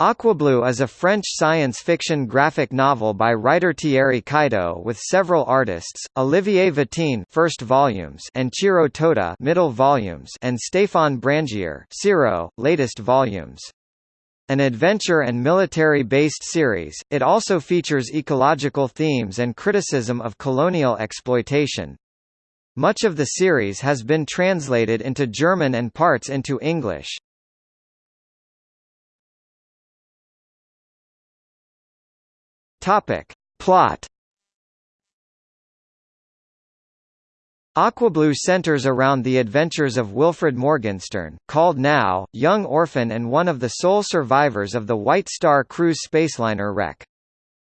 Aquablue is a French science fiction graphic novel by writer Thierry Cailleteau with several artists, Olivier Vatine first volumes and Chiro Toda middle volumes and Stéphane Brangier Ciro, latest volumes. An adventure and military-based series, it also features ecological themes and criticism of colonial exploitation. Much of the series has been translated into German and parts into English. Topic. Plot Aquablue centers around the adventures of Wilfred Morgenstern, called Nau, young orphan and one of the sole survivors of the White Star cruise spaceliner wreck.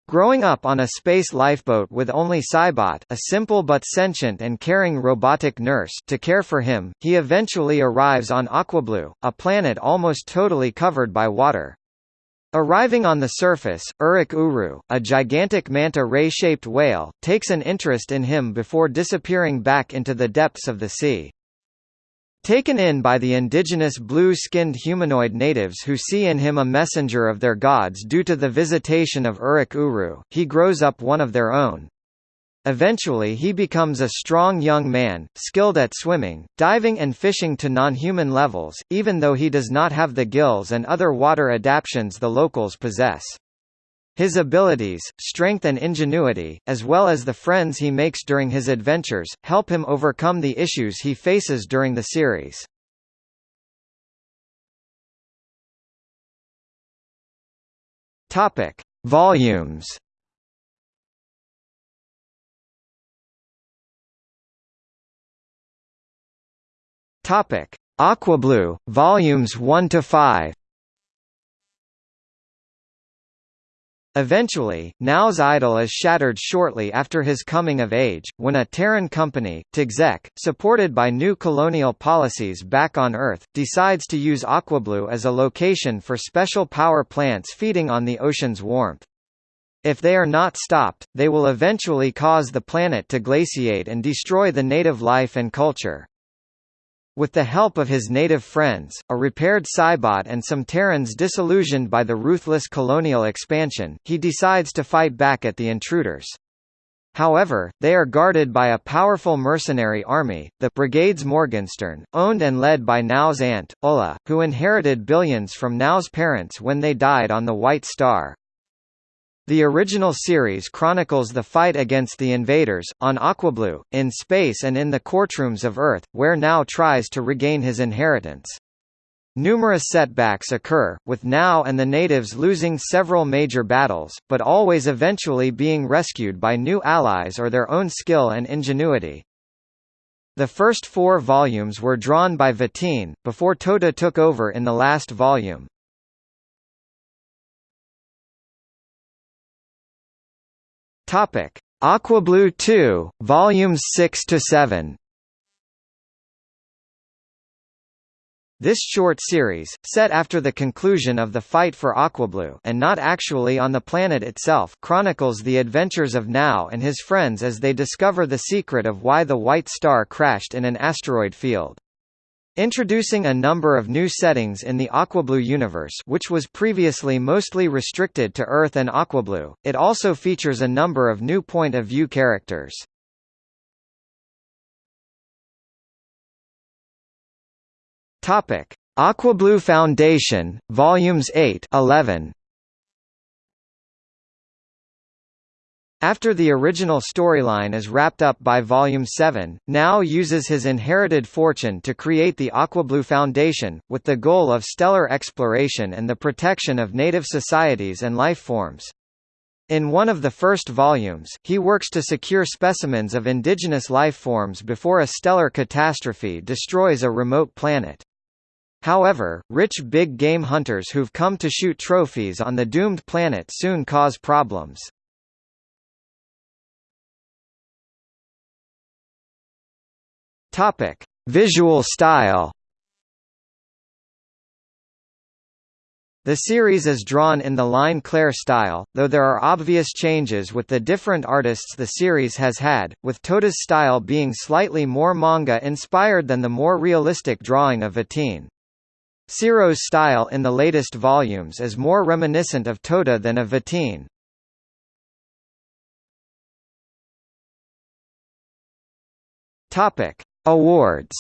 Growing up on a space lifeboat with only Cybot a simple but sentient and caring robotic nurse to care for him, he eventually arrives on Aquablue, a planet almost totally covered by water. Arriving on the surface, Urik Uru, a gigantic manta ray-shaped whale, takes an interest in him before disappearing back into the depths of the sea. Taken in by the indigenous blue-skinned humanoid natives who see in him a messenger of their gods due to the visitation of Urik Uru, he grows up one of their own. Eventually he becomes a strong young man, skilled at swimming, diving and fishing to non-human levels, even though he does not have the gills and other water adaptions the locals possess. His abilities, strength and ingenuity, as well as the friends he makes during his adventures, help him overcome the issues he faces during the series. Volumes Topic: Aquablue, volumes 1 to 5. Eventually, Nau's idol is shattered shortly after his coming of age, when a Terran company, T'Xek, supported by new colonial policies back on Earth, decides to use Aquablue as a location for special power plants feeding on the ocean's warmth. If they are not stopped, they will eventually cause the planet to glaciate and destroy the native life and culture. With the help of his native friends, a repaired Cybot and some Terrans disillusioned by the ruthless colonial expansion, he decides to fight back at the intruders. However, they are guarded by a powerful mercenary army, the Brigades Morgenstern, owned and led by Nau's aunt, Ulla, who inherited billions from Nau's parents when they died on the White Star. The original series chronicles the fight against the invaders, on Aquablue, in space and in the courtrooms of Earth, where Nau tries to regain his inheritance. Numerous setbacks occur, with Nau and the natives losing several major battles, but always eventually being rescued by new allies or their own skill and ingenuity. The first four volumes were drawn by Vatine, before Toda took over in the last volume. Topic: Aquablue 2, volumes 6 to 7. This short series, set after the conclusion of the fight for Aquablue and not actually on the planet itself, chronicles the adventures of Nau and his friends as they discover the secret of why the White Star crashed in an asteroid field. Introducing a number of new settings in the Aquablue universe which was previously mostly restricted to Earth and Aquablue, it also features a number of new point-of-view characters. Aquablue Foundation, Volumes 8 11. After the original storyline is wrapped up by Volume 7, Nau uses his inherited fortune to create the Aquablue Foundation, with the goal of stellar exploration and the protection of native societies and life forms. In one of the first volumes, he works to secure specimens of indigenous life forms before a stellar catastrophe destroys a remote planet. However, rich big game hunters who've come to shoot trophies on the doomed planet soon cause problems. Topic: Visual style. The series is drawn in the Ligne Claire style, though there are obvious changes with the different artists the series has had, with Tota's style being slightly more manga-inspired than the more realistic drawing of Vatine. Ciro's style in the latest volumes is more reminiscent of Tota than of Vatine. Topic: Awards.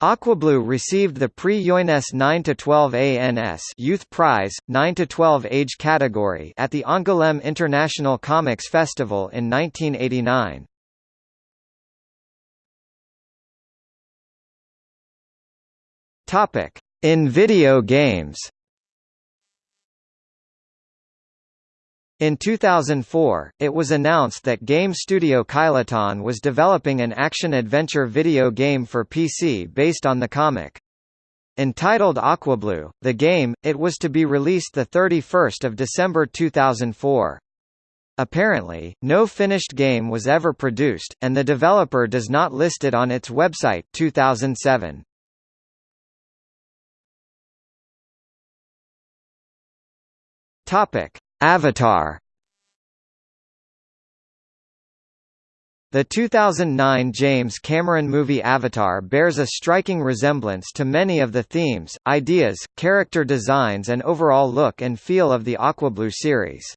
Aquablue received the Prix Jeunesse 9–12 ANS Youth Prize, 9–12 age category at the Angoulême International Comics Festival in 1989. In video games In 2004, it was announced that game studio Kylotonn was developing an action-adventure video game for PC based on the comic. Entitled Aquablue, the game, it was to be released 31 December 2004. Apparently, no finished game was ever produced, and the developer does not list it on its website 2007. Topic Avatar The 2009 James Cameron movie Avatar bears a striking resemblance to many of the themes, ideas, character designs and overall look and feel of the Aquablue series.